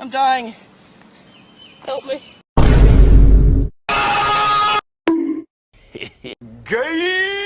I'm dying. Help me. Gay!